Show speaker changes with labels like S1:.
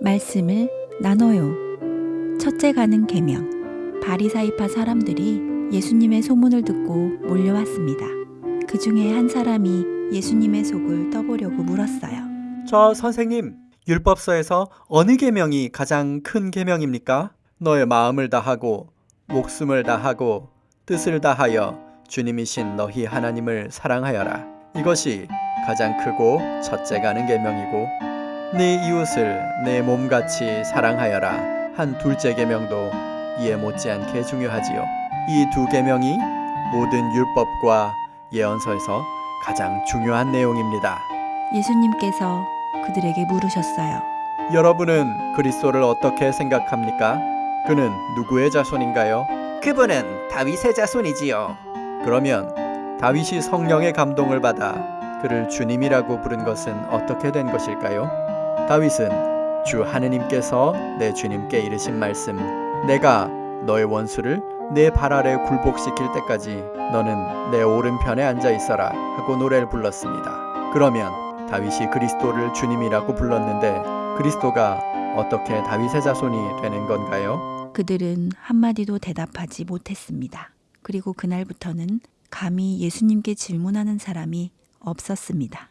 S1: 말씀을 나눠요. 첫째 가는 계명. 바리사이파 사람들이 예수님의 소문을 듣고 몰려왔습니다. 그 중에 한 사람이 예수님의 속을 떠보려고 물었어요.
S2: 저 선생님, 율법서에서 어느 계명이 가장 큰 계명입니까? 너의 마음을 다하고 목숨을 다하고 뜻을 다하여 주님이신 너희 하나님을 사랑하여라. 이것이 가장 크고 첫째 가는 계명이고 네 이웃을 내 몸같이 사랑하여라. 한 둘째 계명도 이에 못지않게 중요하지요. 이 두 계명이 모든 율법과 예언서에서 가장 중요한 내용입니다.
S1: 예수님께서 그들에게 물으셨어요.
S2: 여러분은 그리스도를 어떻게 생각합니까? 그는 누구의 자손인가요? 그분은 다윗의 자손이지요. 그러면 다윗이 성령의 감동을 받아 그를 주님이라고 부른 것은 어떻게 된 것일까요? 다윗은 주 하느님께서 내 주님께 이르신 말씀 내가 너의 원수를 내 발 아래 굴복시킬 때까지 너는 내 오른편에 앉아 있어라 하고 노래를 불렀습니다. 그러면 다윗이 그리스도를 주님이라고 불렀는데 그리스도가 어떻게 다윗의 자손이 되는 건가요?
S1: 그들은 한마디도 대답하지 못했습니다. 그리고 그날부터는 감히 예수님께 질문하는 사람이 없었습니다.